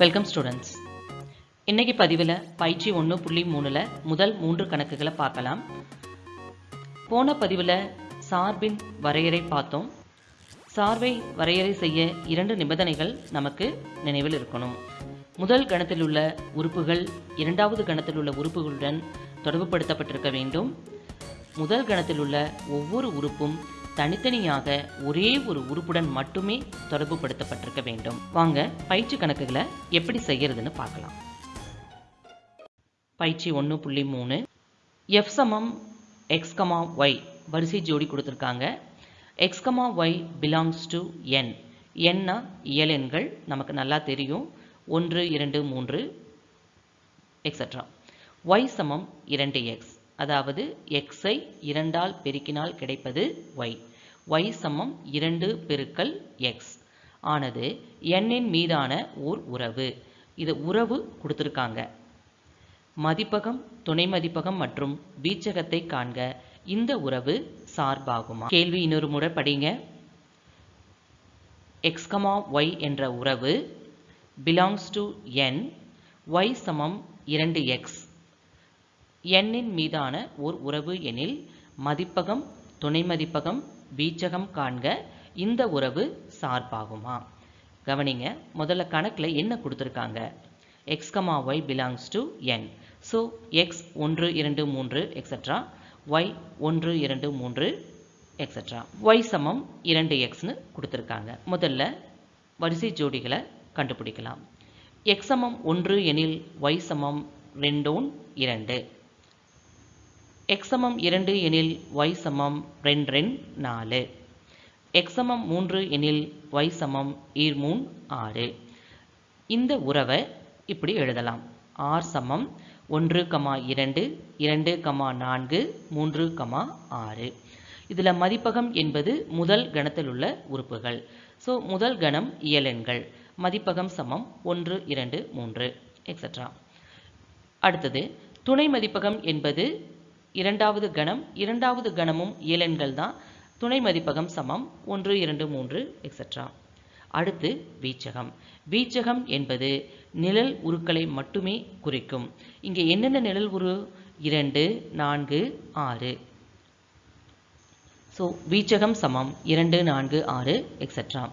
Welcome students இன்னைக்கு பதிவில் பயிற்சி ஒன்று புள்ளி மூணில் முதல் மூன்று கணக்குகளை பார்க்கலாம். போன பதிவில் சார்பின் வரையறை பார்த்தோம். சார்பை வரையறை செய்ய இரண்டு நிபந்தனைகள் நமக்கு நினைவில் இருக்கணும். முதல் கணத்தில் உள்ள உறுப்புகள் இரண்டாவது கணத்தில் உள்ள உறுப்புகளுடன் தொடர்புபடுத்தப்பட்டிருக்க வேண்டும். முதல் கணத்தில் உள்ள ஒவ்வொரு உறுப்பும் தனித்தனியாக ஒரே ஒரு உறுப்புடன் மட்டுமே தொடர்புபடுத்தப்பட்டிருக்க வேண்டும். வாங்க பயிற்சி கணக்குகளை எப்படி செய்யறதுன்னு பார்க்கலாம். பயிற்சி ஒன்று புள்ளி மூணு. எஃப் சமம் எக்ஸ்கமா ஒய் வரிசை ஜோடி கொடுத்துருக்காங்க. X comma Y belongs to N என்னா இயல் எண்கள் நமக்கு நல்லா தெரியும். ஒன்று இரண்டு மூன்று எக்ஸட்ரா ஒய் சமம் இரண்டு எக்ஸ் அதாவது எக்ஸை இரண்டால் பெருக்கினால் கிடைப்பது ஒய் ஒய் சமம் இரண்டு பெருக்கல் எக்ஸ் ஆனது எண்ணின் மீதான ஓர் உறவு. இது உறவு கொடுத்துருக்காங்க. மதிப்பகம் துணை மதிப்பகம் மற்றும் வீச்சகத்தை காண்க. இந்த உறவு சார்பாகுமா? கேள்வி இன்னொரு முறை படிங்க. எக்ஸ்கமா ஒய் என்ற உறவு பிலாங்ஸ் டு என் ஒய் சமம் இரண்டு எக்ஸ் எண்ணின் மீதான ஓர் உறவு எனில் மதிப்பகம் துணை மதிப்பகம் வீச்சகம் காண்க இந்த உறவு சார்பாகுமா? கவனிங்க முதல்ல கணக்கில் என்ன கொடுத்துருக்காங்க? X comma Y belongs to N so X ஒன்று இரண்டு மூன்று எக்ஸட்ரா ஒய் ஒன்று இரண்டு மூன்று எக்ஸட்ரா ஒய் சமம் இரண்டு எக்ஸ்னு கொடுத்துருக்காங்க. முதல்ல வரிசை ஜோடிகளை கண்டுபிடிக்கலாம். எக்ஸ் சமம் ஒன்று எனில் ஒய் சமம் ரெண்டோன் இரண்டு. எக்ஸ் சமம் இரண்டு எனில் ஒய் சமம் ரெண்டு ரெண்டு நாலு. எக்ஸ் சமம் மூன்று எனில் ஒய் சமம் ஈர்மூன் ஆறு. இந்த உறவை இப்படி எழுதலாம். ஆர் சமம் ஒன்று கமா இரண்டு இரண்டு கமா நான்கு மூன்று கமா ஆறு. இதில் மதிப்பகம் என்பது முதல் கணத்தில் உள்ள உறுப்புகள். ஸோ முதல் கணம் இயலெண்கள் மதிப்பகம் சமம் ஒன்று இரண்டு மூன்று எக்ஸட்ரா அடுத்தது துணை மதிப்பகம் என்பது இரண்டாவது கணம் இரண்டாவது கணமும் இயலெண்கள் தான். துணை மதிப்பகம் சமம் ஒன்று இரண்டு மூன்று எக்ஸட்ரா அடுத்து வீச்சகம். வீச்சகம் என்பது நிழல் உருக்களை மட்டுமே குறிக்கும். இங்கே என்னென்ன நிழல் உரு? இரண்டு நான்கு ஆறு. ஸோ வீச்சகம் சமம் இரண்டு நான்கு ஆறு எக்ஸட்ரா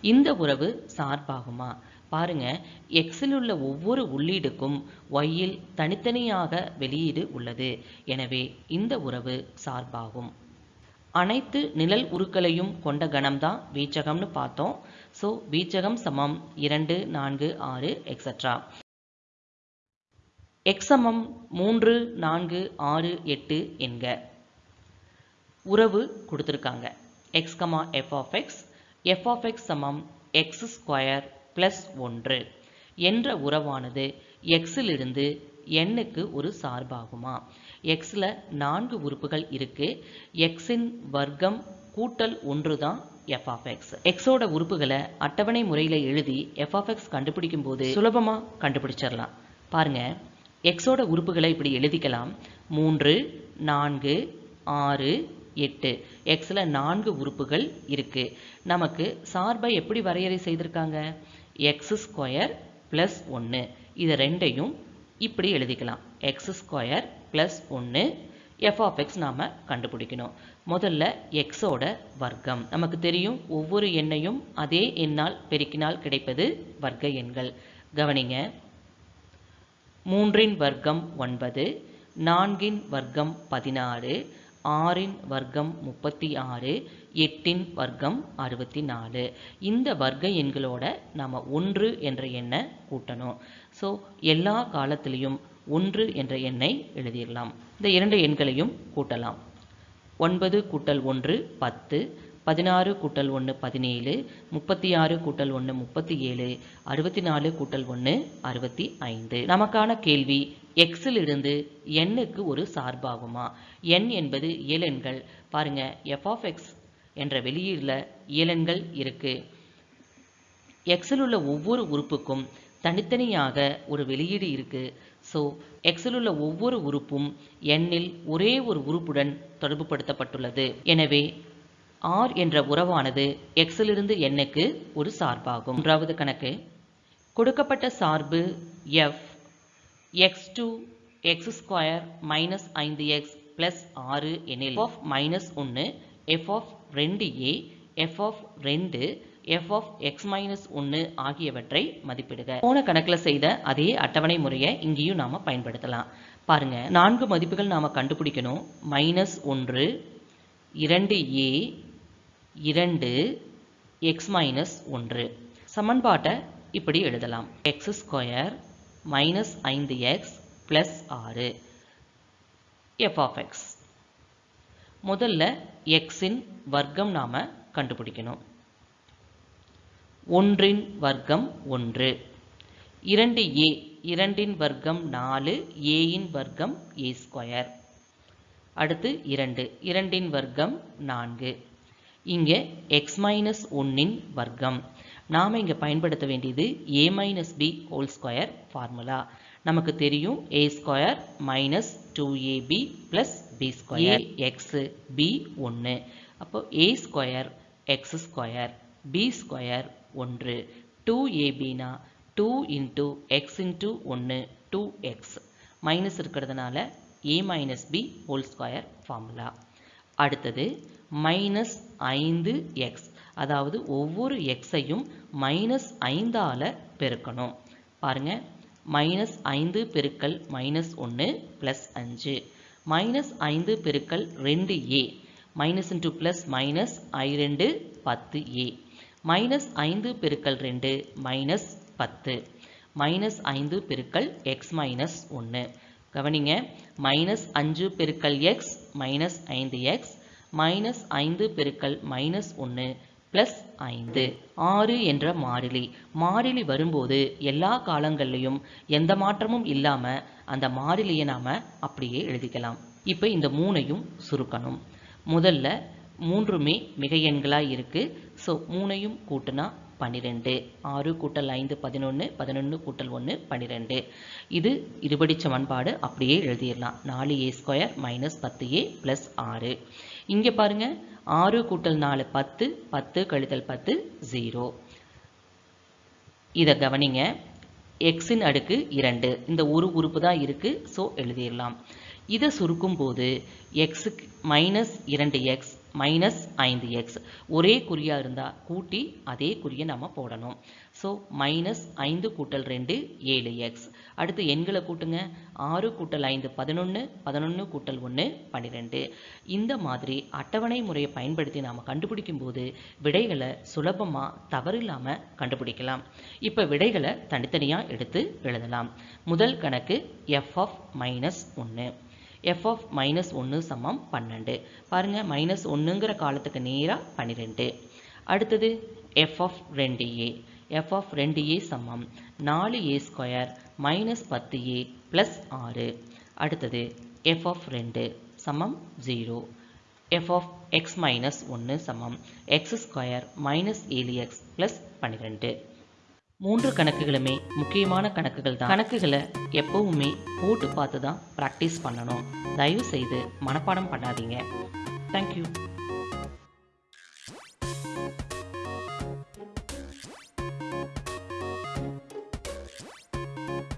இந்த உறவு சார்பாகுமா? பாருங்க எக்ஸில் உள்ள ஒவ்வொரு உள்ளீடுக்கும் ஒய்யில் தனித்தனியாக வெளியீடு உள்ளது. எனவே இந்த உறவு சார்பாகும். அனைத்து நிழல் உருக்களையும் கொண்ட கணம்தான் வீச்சகம்னு பார்த்தோம். ஸோ வீச்சகம் சமம் இரண்டு நான்கு ஆறு எக்ஸட்ரா எக்ஸமம் மூன்று நான்கு ஆறு எட்டு என்க. உறவு கொடுத்துருக்காங்க. X comma F of X F of X சமம் எக்ஸ் ஸ்கொயர் ப்ளஸ் ஒன்று என்ற உறவானது எக்ஸிலிருந்து எண்ணுக்கு ஒரு சார்பாகுமா? எக்ஸில் நான்கு உறுப்புகள் இருக்கு. எக்ஸின் வர்க்கம் கூட்டல் ஒன்று தான் எஃப் ஆஃப் எக்ஸ் எக்ஸோட உறுப்புகளை அட்டவணை முறையில் எழுதி எஃப் ஆஃப் எக்ஸ் கண்டுபிடிக்கும் போது சுலபமாக கண்டுபிடிச்சிடலாம். பாருங்க எக்ஸோட உறுப்புகளை இப்படி எழுதிக்கலாம். மூன்று நான்கு ஆறு எட்டு. எக்ஸில் நான்கு உறுப்புகள் இருக்குது நமக்கு சார்பை எப்படி வரையறை செய்திருக்காங்க? எக்ஸ் ஸ்கொயர் ப்ளஸ் ஒன்று இது ரெண்டையும் இப்படி எழுதிக்கலாம். எக்ஸ் ஸ்கொயர் ப்ளஸ் ஒன்று எஃப் ஆஃப் எக்ஸ் நாம் கண்டுபிடிக்கணும். முதல்ல எக்ஸோட வர்க்கம். நமக்கு தெரியும் ஒவ்வொரு எண்ணையும் அதே எண்ணால் பெருக்கினால் கிடைப்பது வர்க்க எண்கள். கவனிங்க. மூன்றின் வர்க்கம் ஒன்பது நான்கின் வர்க்கம் பதினாறு ஆறின் வர்க்கம் முப்பத்தி ஆறு எட்டின் வர்க்கம் அறுபத்தி நாலு. இந்த வர்க்க எண்களோட நாம் ஒன்று என்ற எண்ணை கூட்டணும். ஸோ எல்லா காலத்திலையும் ஒன்று என்ற எண்ணை எழுதிடலாம் இந்த இரண்டு எண்களையும் கூட்டலாம். ஒன்பது கூட்டல் ஒன்று பத்து. பதினாறு கூட்டல் ஒன்று பதினேழு முப்பத்தி ஆறு கூட்டல் ஒன்று முப்பத்தி ஏழு அறுபத்தி நாலு கூட்டல் ஒன்று அறுபத்தி ஐந்து நமக்கான கேள்வி எக்ஸில் இருந்து எண்ணுக்கு ஒரு சார்பாகுமா? எண் என்பது இயலெண்கள் பாருங்க எஃப் ஆஃப் எக்ஸ் என்ற வெளியீடில் இயலெண்கள் இருக்கு. எக்ஸில் உள்ள ஒவ்வொரு உறுப்புக்கும் தனித்தனியாக ஒரு வெளியீடு இருக்கு. ஸோ எக்ஸில் உள்ள ஒவ்வொரு உறுப்பும் எண்ணில் ஒரே ஒரு உறுப்புடன் தொடர்புபடுத்தப்பட்டுள்ளது. எனவே ஆர் என்ற உறவானது எக்ஸிலிருந்து எண்ணுக்கு ஒரு சார்பாகும். மூன்றாவது கணக்கு. கொடுக்கப்பட்ட சார்பு F. X two X square minus ஐந்து எக்ஸ் ப்ளஸ் ஆறு எனில் ஆஃப் மைனஸ் ஒன்று எஃப் ஆஃப் ரெண்டு ஏ எஃப் ஆஃப் ரெண்டு எஃப் ஆஃப் எக்ஸ் மைனஸ் ஒன்று ஆகியவற்றை மதிப்பிடுக. போன கணக்கில் செய்த அதே அட்டவணை முறையை இங்கேயும் நாம் பயன்படுத்தலாம். பாருங்கள் நான்கு மதிப்புகள் நாம் கண்டுபிடிக்கணும். மைனஸ் ஒன்று இரண்டு ஏ இரண்டு எக்ஸ் மைனஸ் ஒன்று. சமன்பாட்டை இப்படி எழுதலாம். எக்ஸ் ஸ்கொயர் மைனஸ் ஐந்து எக்ஸ் ப்ளஸ் ஆறு. எஃப் ஆஃப் எக்ஸ் முதல்ல எக்ஸின் வர்க்கம் நாம் கண்டுபிடிக்கணும். ஒன்றின் வர்க்கம் ஒன்று. இரண்டு ஏ இரண்டின் வர்க்கம் நாலு ஏயின் வர்க்கம் ஏ ஸ்கொயர் அடுத்து இரண்டு இரண்டின் வர்க்கம் நான்கு. இங்கே எக்ஸ் மைனஸ் ஒன்னின் வர்க்கம். நாம் இங்கே பயன்படுத்த வேண்டியது A minus B whole square formula நமக்கு தெரியும் A square minus two AB plus B square X B ஒன்று அப்போ A square X square B square ஒன்று. டூ ஏபினா டூ இன்ட்டு எக்ஸ் இன்ட்டு ஒன்று டூ எக்ஸ் மைனஸ் இருக்கிறதுனால A minus B whole square formula அடுத்தது minus ஐந்து X அதாவது ஒவ்வொரு எக்ஸையும் மைனஸ் ஐந்தால் பெருக்கணும். பாருங்க மைனஸ் ஐந்து பெருக்கல் மைனஸ் ஒன்று ப்ளஸ் அஞ்சு. மைனஸ் ஐந்து பெருக்கல் ரெண்டு A minus into plus minus ஐ ரெண்டு பத்து ஏ மைனஸ் ஐந்து பெருக்கல் ரெண்டு மைனஸ் பத்து. மைனஸ் ஐந்து பெருக்கல் எக்ஸ் மைனஸ் ஒன்று கவனிங்க மைனஸ் அஞ்சு பெருக்கல் எக்ஸ் மைனஸ் ஐந்து எக்ஸ் மைனஸ் ஐந்து பெருக்கல் மைனஸ் ஒன்று ப்ளஸ் ஐந்து. ஆறு என்ற மாறிலி. மாறிலி வரும்போது எல்லா காலங்கள்லையும் எந்த மாற்றமும் இல்லாமல் அந்த மாறிலியை நாம் அப்படியே எழுதிக்கலாம். இப்போ இந்த மூணையும் சுருக்கணும். முதல்ல மூன்றுமே மிக எண்களாக இருக்குது ஸோ மூணையும் கூட்டினா பன்னிரெண்டு. ஆறு கூட்டல் ஐந்து பதினொன்று பதினொன்று கூட்டல் ஒன்று பன்னிரெண்டு. இது இருபடி சமன்பாடு அப்படியே எழுதிடலாம். நாலு ஏ ஸ்கொயர் மைனஸ் பத்து ஏ ப்ளஸ் ஆறு. இங்கே பாருங்க. ஆறு கூட்டல் நாலு பத்து. பத்து கழித்தல் பத்து ஜீரோ. இதை கவனிங்க. எக்ஸின் அடுக்கு இரண்டு. இந்த ஒரு உறுப்பு தான் இருக்குது ஸோ எழுதிடலாம். இதை சுருக்கும் போது எக்ஸுக்கு மைனஸ் இரண்டு எக்ஸ் மைனஸ் ஐந்து எக்ஸ் ஒரே குறியாக இருந்தால் கூட்டி அதே குறியை நம்ம போடணும். ஸோ மைனஸ் ஐந்து கூட்டல் ரெண்டு ஏழு எக்ஸ் அடுத்து எண்களை கூட்டுங்க. ஆறு கூட்டல் ஐந்து பதினொன்று பதினொன்று கூட்டல் ஒன்று பன்னிரெண்டு இந்த மாதிரி அட்டவணை முறையை பயன்படுத்தி நாம் கண்டுபிடிக்கும் போது விடைகளை சுலபமாக தவறில்லாமல் கண்டுபிடிக்கலாம். இப்போ விடைகளை தனித்தனியாக எடுத்து எழுதலாம். முதல் கணக்கு எஃப் ஆஃப் மைனஸ் ஒன்று எஃப்எஃப் மைனஸ் ஒன்று சமம் பன்னெண்டு. பாருங்கள் மைனஸ் ஒன்றுங்கிற காலத்துக்கு நேராக பன்னிரெண்டு. அடுத்தது எஃப்எஃப் ரெண்டு ஏ எஃப்எஃப் ரெண்டு ஏ சமம். நாலு ஏ ஸ்கொயர் மைனஸ் பத்து ஏ ப்ளஸ் ஆறு. அடுத்தது எஃப்எஃப் ரெண்டு சமம் zero F of X minus ஒன்று சமம். எக்ஸ் ஸ்கொயர் மைனஸ் ஏழு எக்ஸ் ப்ளஸ் பன்னிரெண்டு. மூன்று கணக்குகளுமே முக்கியமான கணக்குகள் தான் கணக்குகளை எப்பவுமே போட்டு பார்த்து தான் ப்ராக்டிஸ் பண்ணணும். தயவு செய்து மனப்பாடம் பண்ணாதீங்க. தேங்க்யூ